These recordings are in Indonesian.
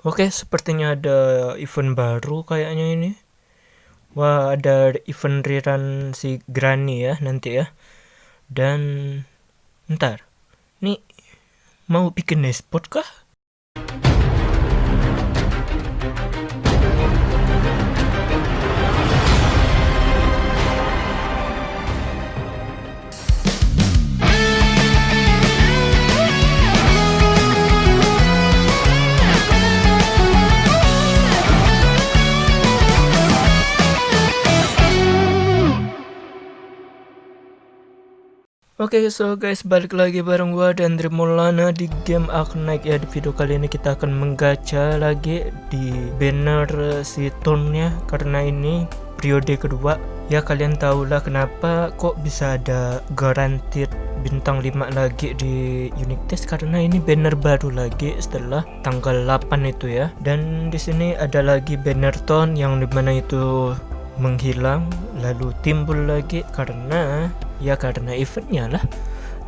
Oke, sepertinya ada event baru kayaknya ini. Wah, ada event rerun si Granny ya nanti ya. Dan ntar, nih mau bikin e-sport kah? Oke okay, so guys balik lagi bareng gua dan Maulana di game Arknight. Ya di video kali ini kita akan menggacha lagi di banner si tonnya karena ini periode kedua. Ya kalian tahulah kenapa kok bisa ada guaranteed bintang 5 lagi di unique test? Karena ini banner baru lagi setelah tanggal 8 itu ya. Dan di sini ada lagi banner ton yang di mana itu menghilang lalu timbul lagi karena ya karena eventnya lah.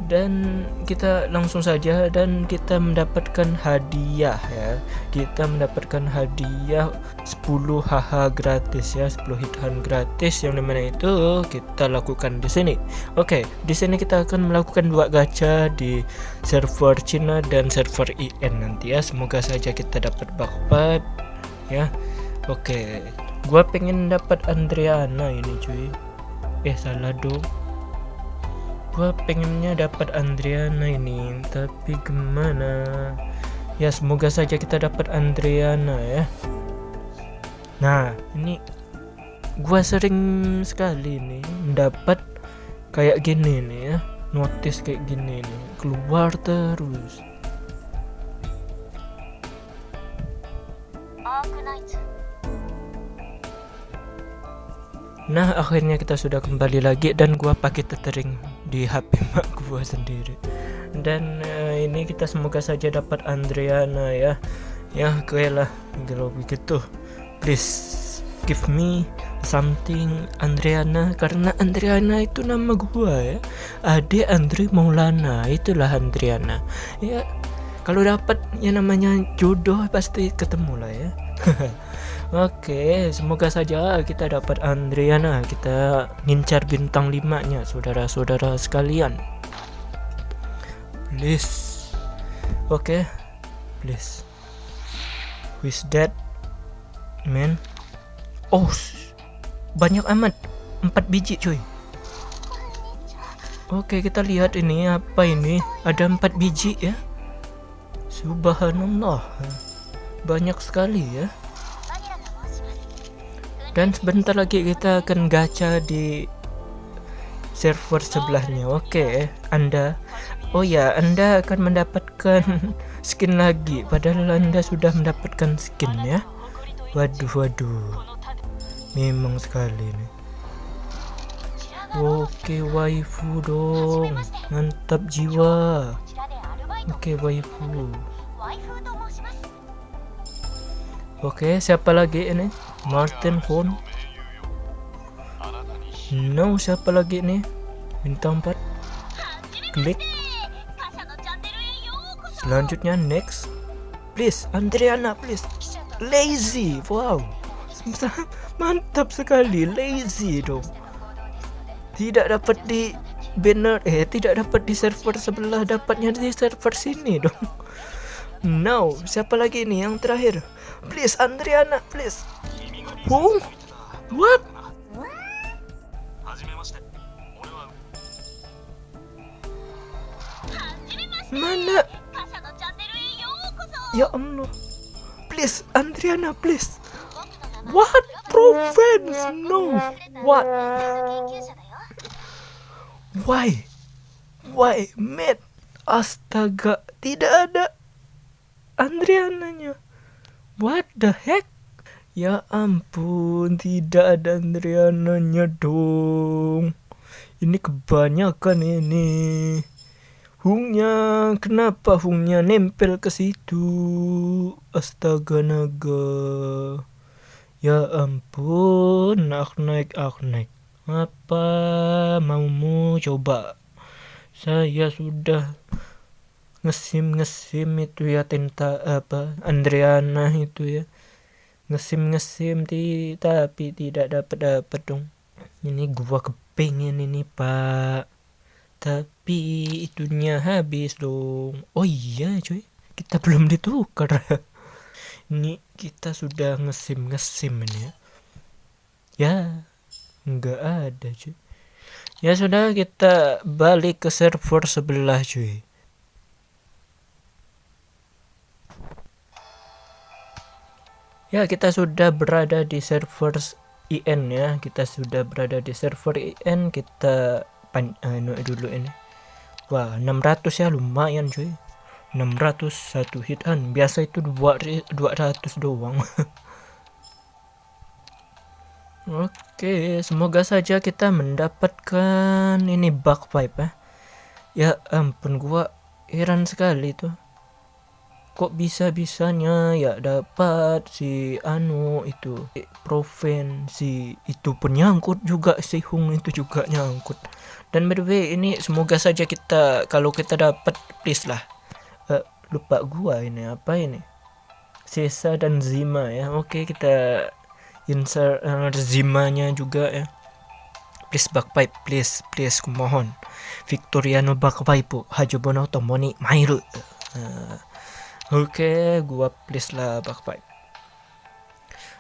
Dan kita langsung saja dan kita mendapatkan hadiah ya. Kita mendapatkan hadiah 10 HH gratis ya 10 hit hunt gratis yang di mana itu kita lakukan di sini. Oke di sini kita akan melakukan dua gacha di server Cina dan server IN nanti ya. Semoga saja kita dapat bug ya. Oke Gua pengen dapat Andriana ini cuy. Eh salah dong. Gua pengennya dapat Andriana ini, tapi gimana? Ya semoga saja kita dapat Andriana ya. Nah, ini gua sering sekali nih mendapat kayak gini nih ya. Notice kayak gini nih, keluar terus. Nah akhirnya kita sudah kembali lagi dan gua pakai tethering di HP mak gua sendiri. Dan uh, ini kita semoga saja dapat Andriana ya. Ya gue lah kalau begitu please give me something Andriana karena Andriana itu nama gua ya. Ade Andri Maulana itulah Andriana ya kalau dapat ya namanya jodoh pasti ketemu lah ya Oke, semoga saja kita dapat Andriana. Kita ngincar bintang 5-nya, saudara-saudara sekalian. Please. Oke. Please. Who's that? Man. Oh, banyak amat. 4 biji, cuy. Oke, kita lihat ini apa ini? Ada 4 biji ya. Subhanallah. Banyak sekali ya dan sebentar lagi kita akan gacha di server sebelahnya. Oke okay, anda. Oh ya anda akan mendapatkan skin lagi. Padahal anda sudah mendapatkan skin ya. Waduh waduh. Memang sekali nih oke waifu dong. Mantap jiwa. Oke waifu Oke, siapa lagi ini? Martin Horn. No, siapa lagi nih? Bintang 4. Klik. Selanjutnya next. Please, Andriana, please. Lazy. Wow. Mantap sekali, lazy dong. Tidak dapat di banner eh tidak dapat di server sebelah, dapatnya di server sini dong. No, siapa lagi ini yang terakhir? Please, Andriana, please. Who? What? Mana? Ya Allah. Please, Andriana, please. What? Province? No. What? Why? Why, mate? Astaga, tidak ada Andriananya. What the heck? Ya ampun, tidak ada Andriananya dong. Ini kebanyakan ini. Hungnya, kenapa Hungnya nempel ke situ? Astaga naga. Ya ampun, naik, aku naik. Apa maumu coba? Saya sudah ngesim ngesim itu ya tenta apa Andriana itu ya. Ngesim ngesim ti, tapi tidak dapat dapat dong. Ini gua kepengen ini pak. Tapi itunya habis dong. Oh iya cuy. Kita belum ditukar. Ini kita sudah ngesim ngesim ini ya. Ya nggak ada cuy. Ya sudah kita balik ke server sebelah cuy Ya, kita sudah berada di server IN ya. Kita sudah berada di server IN. Kita pan uh, dulu ini. Wah, 600 ya lumayan cuy. 600 satu hitan. Biasa itu 200 doang. Oke, semoga saja kita mendapatkan ini bug pipe ya. Ya ampun gua heran sekali tuh kok bisa-bisanya ya dapat si anu itu proven si itu penyangkut juga si Hung itu juga nyangkut. Dan by the way ini semoga saja kita kalau kita dapat please lah. Uh, lupa gua ini apa ini? Sesa dan Zima ya. Oke kita insert uh, Zimanya juga ya. Please backpipe please please kumohon Victoriano backpipe hajobono tomoni mairu. Uh, Oke, gua please lah backpipe.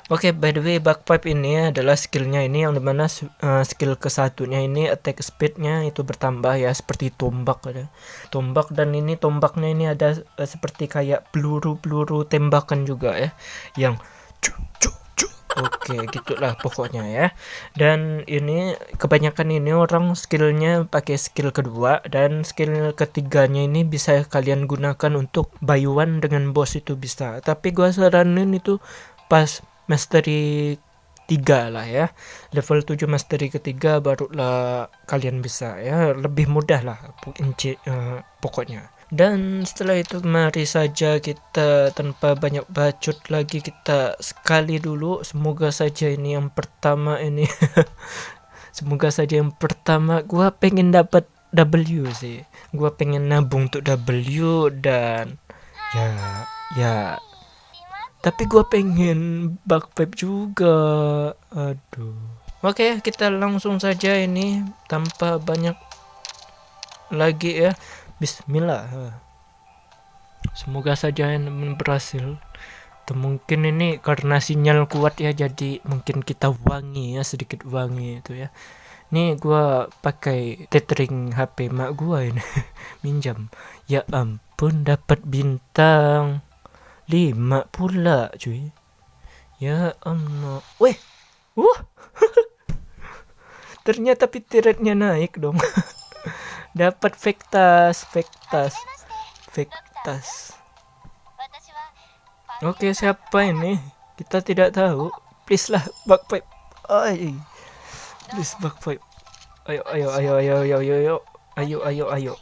Oke, okay, by the way backpipe ini adalah skillnya ini yang di mana uh, skill kesatunya ini attack speednya itu bertambah ya seperti tombak ada tombak dan ini tombaknya ini ada uh, seperti kayak peluru-peluru tembakan juga ya yang cuk cuk Oke, gitulah pokoknya ya. Dan ini kebanyakan ini orang skillnya pakai skill kedua dan skill ketiganya ini bisa kalian gunakan untuk bayuan dengan boss itu bisa. Tapi gua saranin itu pas mastery tiga lah ya level 7 mastery ketiga barulah kalian bisa ya lebih mudah lah uh, pokoknya dan setelah itu mari saja kita tanpa banyak bacot lagi kita sekali dulu. Semoga saja ini yang pertama ini. Semoga saja yang pertama. Gua pengen dapat W sih. Gua pengen nabung untuk W dan ya ya. Tapi gua pengen backpipe juga. Aduh. Oke kita langsung saja ini tanpa banyak lagi ya Bismillah. Semoga saja yang berhasil. Atau mungkin ini karena sinyal kuat ya jadi mungkin kita wangi ya sedikit wangi itu ya. Ini gua pakai tethering HP mak gua ini. Minjam. Ya ampun dapat bintang. Lima pula cuy. Ya ampun. Weh! Wah! Ternyata pitiretnya naik dong dapat vektas vektas vektas oke siapa ini? Kita tidak tahu. Please lah backpipe. Ay please backpipe. Ayo ayo ayo ayo ayo ayo ayo. Ayo ayo ayo.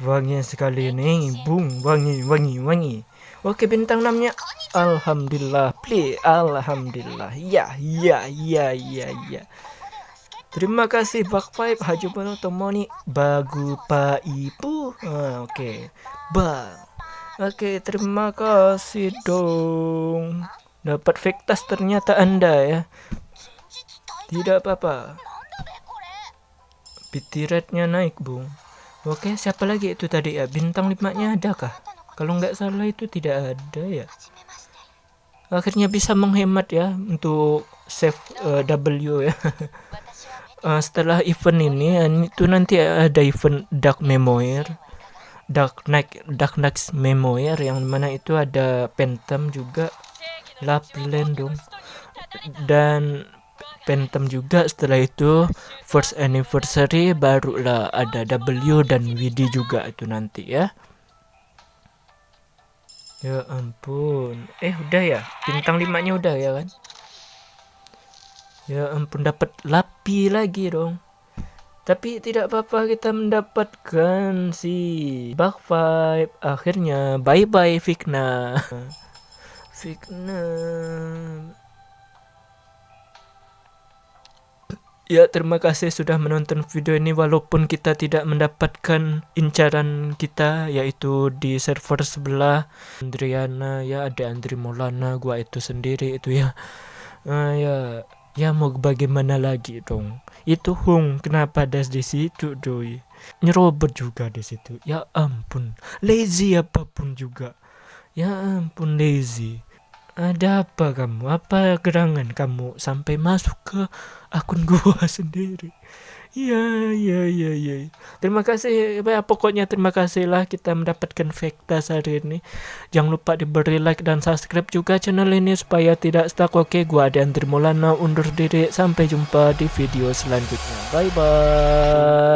Wangi sekali ini. Bung wangi wangi wangi. Oke bintang namanya alhamdulillah please. Alhamdulillah. Ya ya ya ya ya Terima kasih Backpipe Hajubano Tomoni Bagu Ibu. Ah, Oke okay. Bang Oke okay, terima kasih dong. Dapat Vektas ternyata anda ya. Tidak apa-apa. Bitiratnya naik bung Oke siapa lagi itu tadi ya? Bintang limanya ada kah Kalau nggak salah itu tidak ada ya. Akhirnya bisa menghemat ya Untuk save uh, W ya uh, setelah event ini itu nanti ada event Dark Memoir. Dark Knight Dark Knight Memoir yang mana itu ada Phantom juga. Lapland dong. Dan Phantom juga setelah itu first anniversary barulah ada W dan WD juga itu nanti ya. Ya ampun. Eh udah ya? Bintang limanya udah ya kan Ya ampun dapat lapi lagi dong. Tapi tidak apa-apa kita mendapatkan si bug vibe. Akhirnya bye bye Fikna. Fikna. Ya terima kasih sudah menonton video ini walaupun kita tidak mendapatkan incaran kita yaitu di server sebelah Andriana ya ada Andri Maulana gua itu sendiri itu ya uh, ya ya mau bagaimana lagi dong? Itu Hung kenapa ada di situ doi? Nyerobot juga di situ. Ya ampun lazy apa pun juga. Ya ampun lazy ada apa kamu? Apa gerangan kamu sampai masuk ke akun gua sendiri? Iya, iya, iya, iya. Terima kasih. Ya, pokoknya terima kasihlah kita mendapatkan fakta hari ini. Jangan lupa diberi like dan subscribe juga channel ini supaya tidak stuck. Oke, gua ada Andri Maulana undur diri. Sampai jumpa di video selanjutnya. Bye bye.